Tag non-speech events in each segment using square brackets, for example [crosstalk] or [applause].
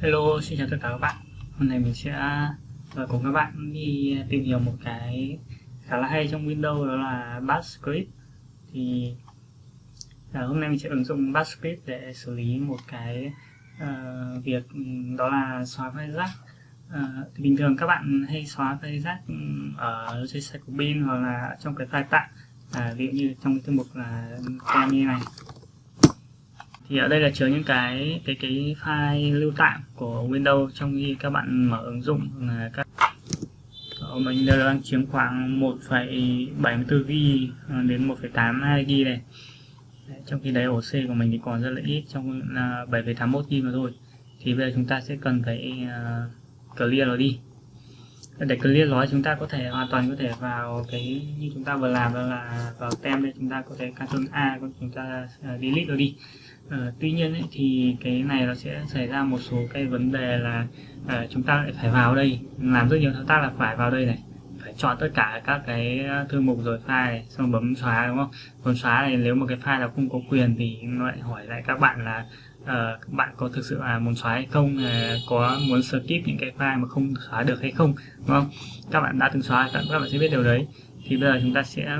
Hello, xin chào tất cả các bạn. Hôm nay mình sẽ à, cùng các bạn đi tìm hiểu một cái khá là hay trong Windows đó là Bash Script. Thì à, hôm nay mình sẽ ứng dụng Bash Script để xử lý một cái uh, việc ừ, đó là xóa file rác. Uh, thì bình thường các bạn hay xóa file rác ừ, ở trên site của bin hoặc là trong cái file tạm. Uh, ví dụ như trong cái thư mục là tem như này thì ở đây là chứa những cái cái cái file lưu tạm của Windows trong khi các bạn mở ứng dụng là các mình đang chiếm khoảng 1,74 GB à, đến 1,82 GB này. Đấy, trong khi đấy ổ C của mình thì còn rất là ít trong là 7,81 GB mà thôi. Thì bây giờ chúng ta sẽ cần phải uh, clear nó đi. Để clear nó chúng ta có thể hoàn toàn có thể vào cái như chúng ta vừa làm là vào tem đây chúng ta có thể Ctrl A chúng ta uh, delete nó đi. À, tuy nhiên ấy, thì cái này nó sẽ xảy ra một số cái vấn đề là à, chúng ta lại phải vào đây làm rất nhiều thao tác là phải vào đây này phải chọn tất cả các cái ờ, thư mục rồi file này xong bấm xóa đúng không? Bấm xóa này nếu một cái file nào không có quyền thì nó lại hỏi lại các bạn là uh, các bạn có thực sự là muốn xóa hay không uh, có muốn skip những cái file mà không xóa được hay không đúng không? Các bạn đã từng xóa các bạn sẽ biết điều đấy. Thì bây giờ chúng ta sẽ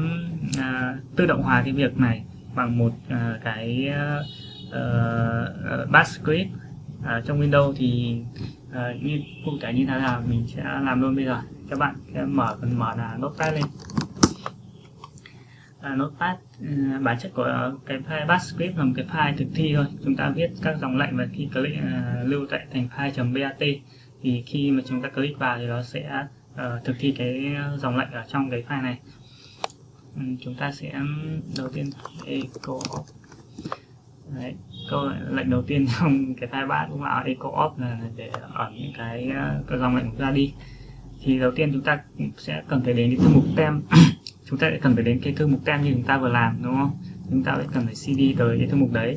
uh, tự động hóa cái việc này bằng một uh, cái uh, Ờ, ờ, uh, Bash script uh, trong Windows thì uh, như cụ thể như thế nào mình sẽ làm luôn bây giờ. Các bạn sẽ mở phần mở là notepad lên. Uh, notepad uh, bản chất của cái file bash script là một cái file thực thi thôi. Chúng ta viết các dòng lệnh và khi click uh, lưu tại thành file .bat thì khi mà chúng ta click vào thì nó sẽ uh, thực thi cái dòng lệnh ở trong cái file này. Ừ, chúng ta sẽ ừ, đầu tiên echo. Đấy, câu lệnh đầu tiên trong cái file bát cũng là echo off là để ẩn những cái, ờ, cái dòng lệnh ra đi. Thì đầu tiên chúng ta sẽ cần phải đến cái thư mục tem. [clears throat] Chúng ta sẽ cần phải đến cái thư mục tem như chúng ta vừa làm đúng không? Chúng ta sẽ cần phải cd tới cái thư mục đấy.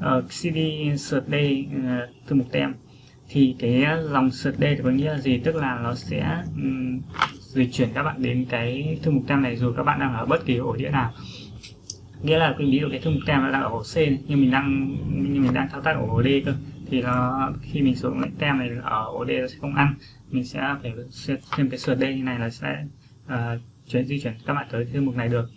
Ờ, cd sượt đây uh, thư mục tem. Thì cái dòng sượt đây có nghĩa là gì? Tức là nó sẽ um, dịch chuyển các bạn đến cái thư mục tem này dù các bạn đang ở bất kỳ ổ đĩa nào nghĩa là ví dụ cái thư mục tem là đang ở ổ C nhưng mình đang nhưng mình đang thao tác ở ổ D cơ thì nó khi mình sử dụng lệnh tem này ở ổ D nó sẽ không ăn. Mình sẽ phải thêm cái sượt D như này là sẽ uh, chuyển di chuyển các bạn tới thư mục này được.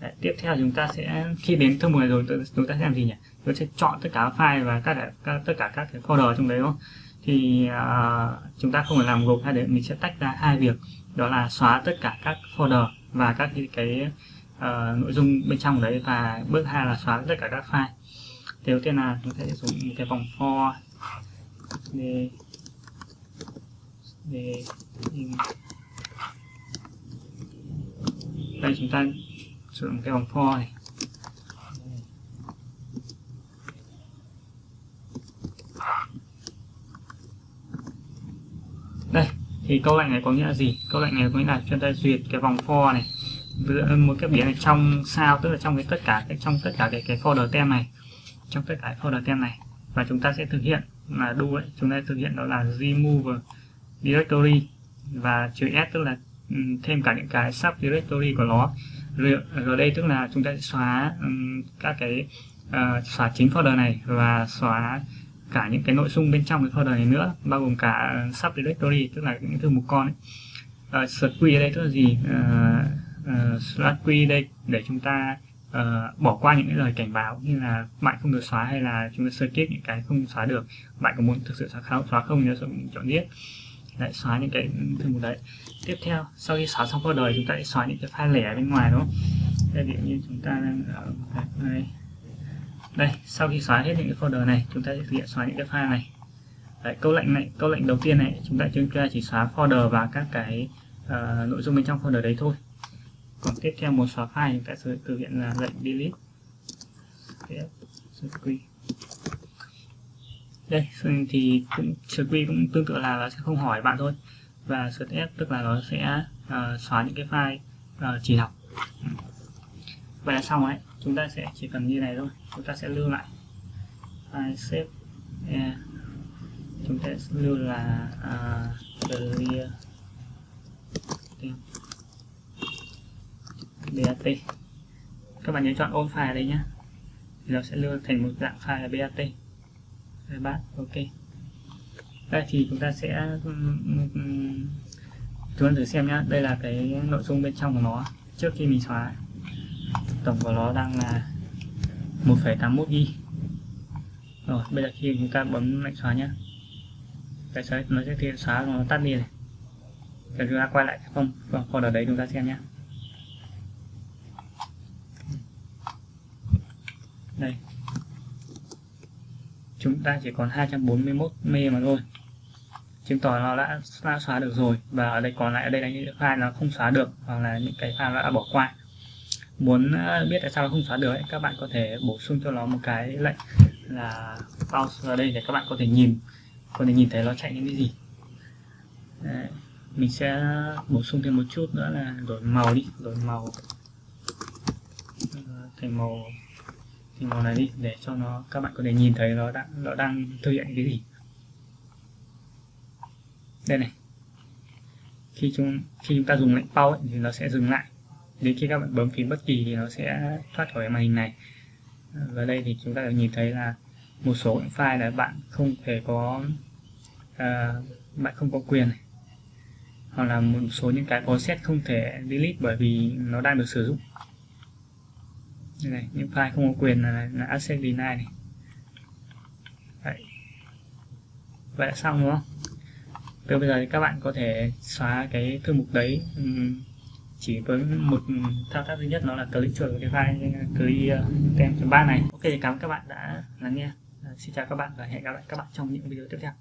Đấy, tiếp theo chúng ta sẽ khi đến thư mục này rồi chúng ta sẽ làm gì nhỉ? Chúng ta sẽ chọn tất cả file và các, các tất cả các cái folder trong đấy đúng không? Thì uh, chúng ta không phải làm gộp hai đấy mình sẽ tách ra hai việc. Đó là xóa tất cả các folder và các cái, cái uh, nội dung bên trong đấy và bước hai là xóa tất cả các file. Thì đầu tiên là chúng ta sẽ dùng một cái vòng for để để đây chúng ta sử dụng cái vòng for này. Đây thì câu lệnh này có nghĩa là gì? Câu lệnh này có nghĩa là chúng ta duyệt cái vòng for này một cái biến này trong sao tức là trong cái tất cả cái trong tất cả cái cái folder tem này. Trong tất cả folder tem này. Và chúng ta sẽ thực hiện là do ấy, chúng ta thực hiện đó là remove directory và chữ s tức là thêm cả những cái sub directory của nó. Rồi đây tức là chúng ta sẽ xóa um, các cái uh, xóa chính folder này và xóa cả những cái nội dung bên trong cái folder này nữa bao gồm cả sub directory tức là những thư mục con ấy. Uh, ở đây tức là gì? Uh, uh, slash q đây để chúng ta uh, bỏ qua những cái lời cảnh báo như là bạn không được xóa hay là chúng ta sơ kết những cái không xóa được bạn có muốn thực sự xóa không xóa không nhớ chọn viết lại xóa những cái thư mục đấy. Tiếp theo sau khi xóa xong folder chúng ta sẽ xóa những cái file lẻ bên ngoài đúng không? Đây ví dụ như chúng ta đang ở đây. Đây sau khi xóa hết những cái folder này chúng ta sẽ thực hiện xóa những cái file này. Đấy, câu lệnh này câu lệnh đầu tiên này chúng ta chúng ta chỉ xóa folder và các cái uh, nội dung bên trong folder đấy thôi còn tiếp theo một xóa file chúng ta sẽ thực hiện là lệnh delete? Đây thì cũng quy cũng tương tự là nó sẽ không hỏi bạn thôi. Và search s tức là nó sẽ uh, xóa những cái file uh, chỉ đọc vậy là xong đấy. Chúng ta sẽ chỉ cần như này thôi. Chúng ta sẽ lưu lại file save yeah. chúng ta sẽ lưu là uh, clear. BAT, các bạn nhớ chọn ôn file đây nhé thì nó sẽ lưu thành một dạng file là bat Đây, bạn, ok. Đây thì chúng ta sẽ chúng ta thử xem nhá. Đây là cái nội dung bên trong của nó. Trước khi mình xóa tổng của nó đang là 1,81 GB rồi bây giờ khi chúng ta bấm lệnh xóa nhé cái xóa nó sẽ thiện xóa nó tắt đi này. Chúng ta quay lại cái phong folder đấy chúng ta xem nhé đây. Chúng ta chỉ còn 241 mê mà thôi. Chứng tỏ nó đã, đã xóa được rồi. Và ở đây còn lại ở đây là những file nó không xóa được hoặc là những cái file nó đã bỏ qua. Muốn à, biết tại sao nó không xóa được ấy, các bạn có thể bổ sung cho nó một cái lệnh là pause vào đây để các bạn có thể nhìn có thể nhìn thấy nó chạy những cái gì. Đấy. mình sẽ bổ sung thêm một chút nữa là đổi màu đi đổi màu. Ờ, Thành màu thì màu này đi để cho nó các bạn có thể nhìn thấy nó đang nó đang thực hiện cái gì. Đây này. Khi chúng khi chúng ta dùng lệnh pause ấy, thì nó sẽ dừng lại. Đến khi các bạn bấm phím bất kỳ thì nó sẽ thoát khỏi màn hình này. Và đây thì chúng ta được nhìn thấy là một số những file là bạn không thể có uh, bạn không có quyền này. Hoặc là một số những cái process không thể delete bởi vì nó đang được sử dụng này những file không có quyền là, là access deny này Đấy. vậy là xong đúng không từ bây giờ thì các bạn có thể xóa cái thư mục đấy chỉ với một thao tác duy nhất nó là click chuột vào cái file click tem ba này ok cảm ơn các bạn đã lắng nghe xin chào các bạn và hẹn gặp lại các bạn trong những video tiếp theo